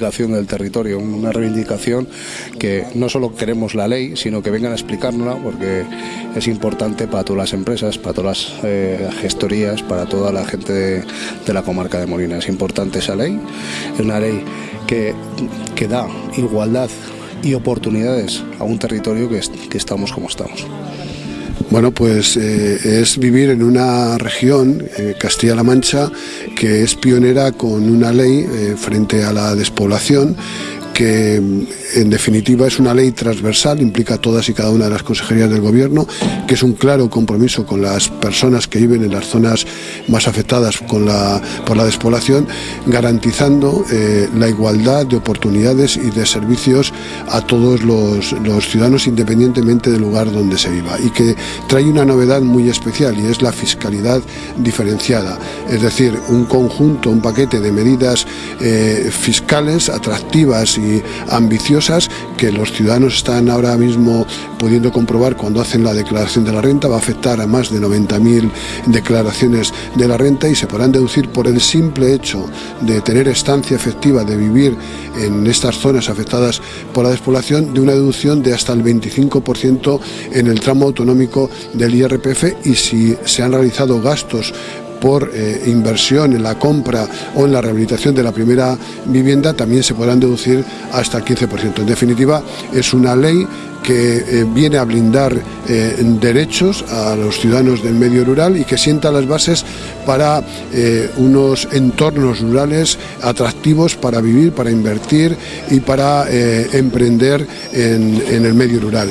reivindicación del territorio, una reivindicación que no solo queremos la ley, sino que vengan a explicárnosla porque es importante para todas las empresas, para todas las eh, gestorías, para toda la gente de, la comarca de Molina. Es importante esa ley, es una ley que, que da igualdad y oportunidades a un territorio que, estamos como estamos. Bueno, pues eh, es vivir en una región, eh, Castilla-La Mancha, que es pionera con una ley eh, frente a la despoblación que en definitiva es una ley transversal, implica todas y cada una de las consejerías del Gobierno, que es un claro compromiso con las personas que viven en las zonas más afectadas por la despoblación, garantizando eh, la igualdad de oportunidades y de servicios a todos los, ciudadanos independientemente del lugar donde se viva. Y que trae una novedad muy especial y es la fiscalidad diferenciada, es decir, un conjunto, un paquete de medidas eh, fiscales atractivas y ambiciosas que los ciudadanos están ahora mismo pudiendo comprobar cuando hacen la declaración de la renta, va a afectar a más de 90.000 declaraciones de la renta y se podrán deducir por el simple hecho de tener estancia efectiva, de vivir en estas zonas afectadas por la despoblación, de una deducción de hasta el 25% en el tramo autonómico del IRPF y si se han realizado gastos por eh, inversión en la compra o en la rehabilitación de la primera vivienda también se podrán deducir hasta el 15%. En definitiva, es una ley que eh, viene a blindar eh, derechos a los ciudadanos del medio rural y que sienta las bases para unos entornos rurales atractivos para vivir, para invertir y para emprender en el medio rural.